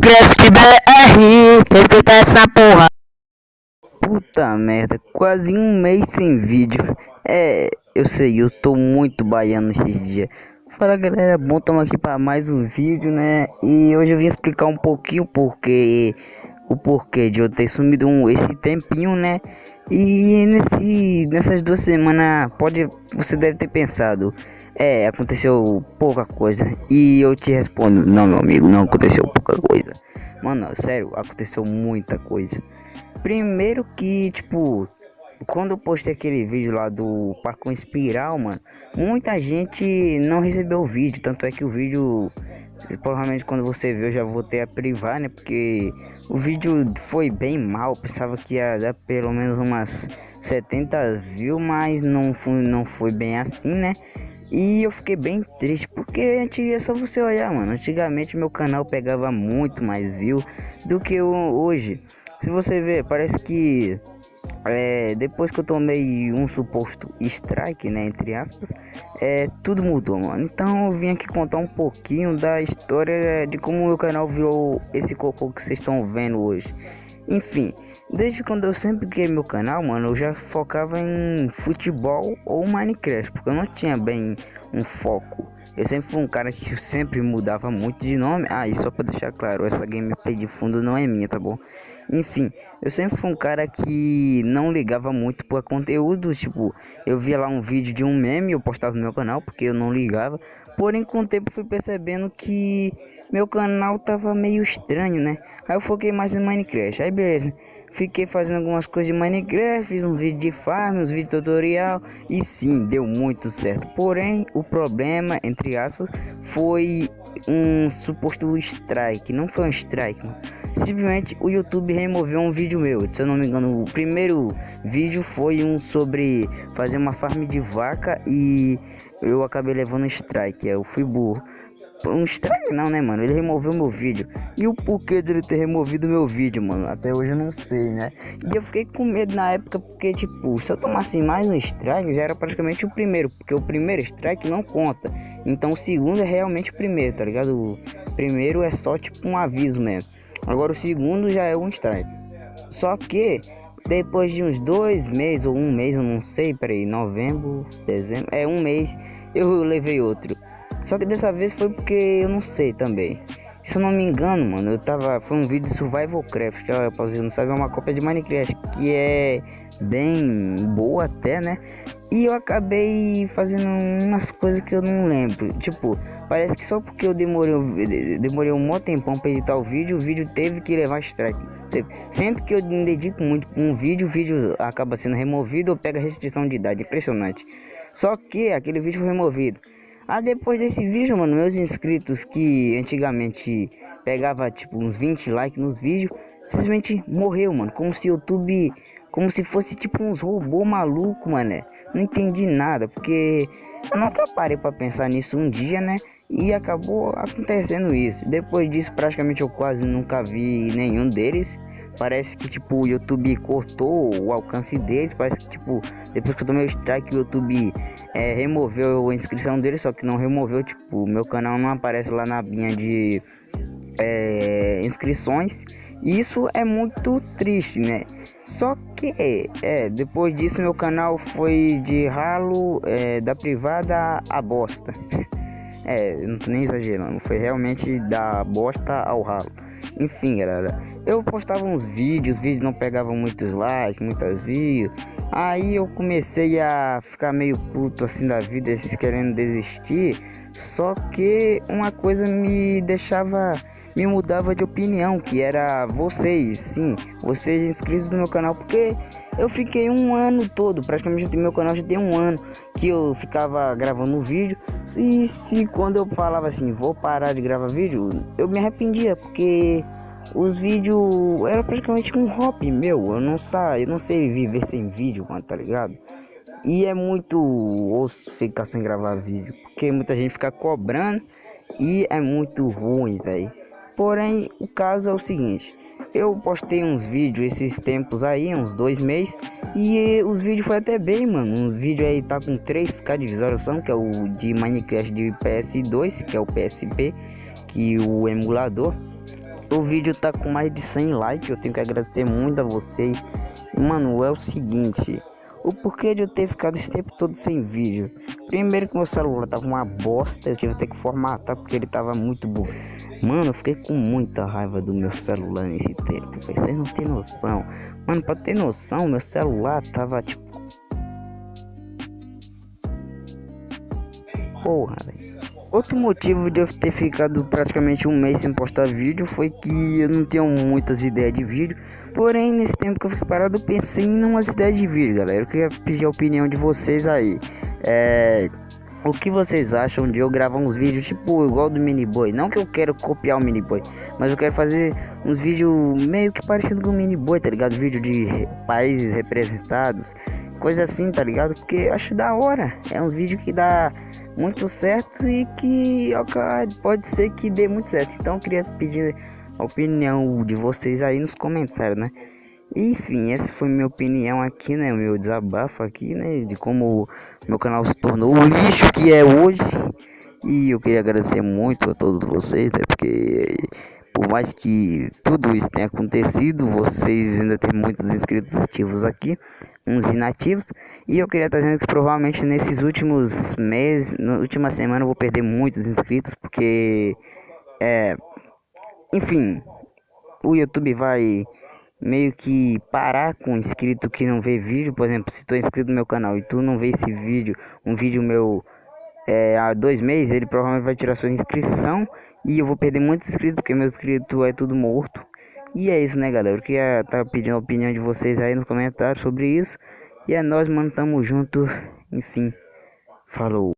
Cresce BR, respeita essa porra. Puta merda, quase um mês sem vídeo. É, eu sei, eu tô muito baiano esses dias. Fala galera, bom, estamos aqui para mais um vídeo, né? E hoje eu vim explicar um pouquinho porque o porquê de eu ter sumido um, esse tempinho, né? E nesse, nessas duas semanas, pode, você deve ter pensado, é, aconteceu pouca coisa. E eu te respondo, não meu amigo, não aconteceu pouca coisa. Mano, sério, aconteceu muita coisa. Primeiro que, tipo, quando eu postei aquele vídeo lá do Parco Espiral, mano, muita gente não recebeu o vídeo. Tanto é que o vídeo, provavelmente quando você ver, eu já vou ter a privar, né? Porque o vídeo foi bem mal. Pensava que ia dar pelo menos umas 70 views, mas não foi, não foi bem assim, né? E eu fiquei bem triste, porque é só você olhar, mano. Antigamente meu canal pegava muito mais view do que hoje. Se você ver, parece que é, depois que eu tomei um suposto strike, né, entre aspas, é, tudo mudou, mano. Então eu vim aqui contar um pouquinho da história de como o meu canal virou esse cocô que vocês estão vendo hoje. Enfim, desde quando eu sempre criei meu canal, mano, eu já focava em futebol ou Minecraft, porque eu não tinha bem um foco. Eu sempre fui um cara que sempre mudava muito de nome. Ah, e só pra deixar claro, essa gameplay de fundo não é minha, tá bom? Enfim, eu sempre fui um cara que não ligava muito para conteúdo, tipo, eu via lá um vídeo de um meme, eu postava no meu canal, porque eu não ligava. Porém, com o tempo fui percebendo que meu canal tava meio estranho, né? Aí eu foquei mais em Minecraft. Aí beleza, fiquei fazendo algumas coisas de Minecraft, fiz um vídeo de farm, uns vídeos tutorial e sim, deu muito certo. Porém, o problema, entre aspas, foi um suposto strike, não foi um strike, mano Simplesmente o YouTube removeu um vídeo meu. Se eu não me engano, o primeiro vídeo foi um sobre fazer uma farm de vaca e eu acabei levando strike. Eu fui burro. Um strike não, né, mano? Ele removeu meu vídeo. E o porquê dele ter removido meu vídeo, mano? Até hoje eu não sei, né? E eu fiquei com medo na época porque, tipo, se eu tomasse mais um strike, já era praticamente o primeiro. Porque o primeiro strike não conta. Então o segundo é realmente o primeiro, tá ligado? O primeiro é só, tipo, um aviso mesmo. Agora o segundo já é um strike. Só que depois de uns dois meses ou um mês, eu não sei, peraí, novembro, dezembro, é um mês, eu levei outro. Só que dessa vez foi porque eu não sei também. Se eu não me engano, mano, eu tava. Foi um vídeo de Survival Craft, que pra você não sabe, é uma cópia de Minecraft, que é bem boa até, né? E eu acabei fazendo umas coisas que eu não lembro. Tipo, parece que só porque eu demorei, demorei um mó tempão pra editar o vídeo, o vídeo teve que levar strike. Sempre que eu me dedico muito pra um vídeo, o vídeo acaba sendo removido ou pega restrição de idade. Impressionante. Só que aquele vídeo foi removido. Ah, depois desse vídeo, mano, meus inscritos que antigamente pegava tipo uns 20 likes nos vídeos, simplesmente morreu, mano. Como se o YouTube como se fosse tipo uns robô maluco, mané. Não entendi nada, porque eu nunca parei para pensar nisso um dia, né? E acabou acontecendo isso. Depois disso, praticamente eu quase nunca vi nenhum deles. Parece que tipo o YouTube cortou o alcance deles. Parece que tipo, depois que eu tomei o strike, o YouTube é, removeu a inscrição deles, só que não removeu, tipo, meu canal não aparece lá na binha de é, inscrições. E isso é muito triste, né? Só que, é, depois disso meu canal foi de ralo é, da privada a bosta. É, não tô nem exagerando, foi realmente da bosta ao ralo. Enfim, galera, eu postava uns vídeos, os vídeos não pegavam muitos likes, muitas views. Aí eu comecei a ficar meio puto assim da vida, querendo desistir. Só que uma coisa me deixava me mudava de opinião, que era vocês, sim, vocês inscritos no meu canal, porque eu fiquei um ano todo, praticamente meu canal já tem um ano que eu ficava gravando vídeo. Se, se quando eu falava assim, vou parar de gravar vídeo, eu me arrependia, porque os vídeos era praticamente um hobby meu. Eu não eu não sei viver sem vídeo, mano, tá ligado? E é muito osso ficar sem gravar vídeo, porque muita gente fica cobrando e é muito ruim, velho. Porém, o caso é o seguinte. Eu postei uns vídeos esses tempos aí, uns dois meses, e os vídeos foi até bem, mano. Um vídeo aí tá com 3k de visualização, que é o de Minecraft de PS2, que é o PSP, que o emulador. O vídeo tá com mais de 100 likes, eu tenho que agradecer muito a vocês. Mano, é o seguinte, o porquê de eu ter ficado esse tempo todo sem vídeo. Primeiro que meu celular tava uma bosta, eu tive que formatar porque ele tava muito burro. Mano, eu fiquei com muita raiva do meu celular nesse tempo, vocês não tem noção. Mano, pra ter noção, meu celular tava tipo... Porra, velho. Outro motivo de eu ter ficado praticamente um mês sem postar vídeo foi que eu não tenho muitas ideias de vídeo. Porém, nesse tempo que eu fiquei parado, eu pensei em umas ideias de vídeo, galera. Eu queria pedir a opinião de vocês aí. É... O que vocês acham de eu gravar uns vídeos tipo igual do Miniboy? Não que eu quero copiar o Miniboy, mas eu quero fazer uns vídeos meio que parecido com o Miniboy, tá ligado? Vídeo de países representados, coisa assim, tá ligado? Porque acho da hora. É uns vídeos que dá muito certo e que pode ser que dê muito certo. Então eu queria pedir a opinião de vocês aí nos comentários, né? Enfim, essa foi minha opinião aqui, né? Meu desabafo aqui, né? De como meu canal se tornou o lixo que é hoje. E eu queria agradecer muito a todos vocês, né? Porque por mais que tudo isso tenha acontecido, vocês ainda tem muitos inscritos ativos aqui uns inativos. E eu queria estar dizendo que provavelmente nesses últimos meses, na última semana, eu vou perder muitos inscritos, porque é. Enfim, o YouTube vai meio que parar com inscrito que não vê vídeo. Por exemplo, se tu é inscrito no meu canal e tu não vê esse vídeo, um vídeo meu é, há dois meses, ele provavelmente vai tirar sua inscrição. E eu vou perder muitos inscritos, porque meu inscrito é tudo morto. E é isso, né, galera? Eu queria estar tá pedindo a opinião de vocês aí nos comentários sobre isso. E é nós, mano, tamo junto. Enfim, falou.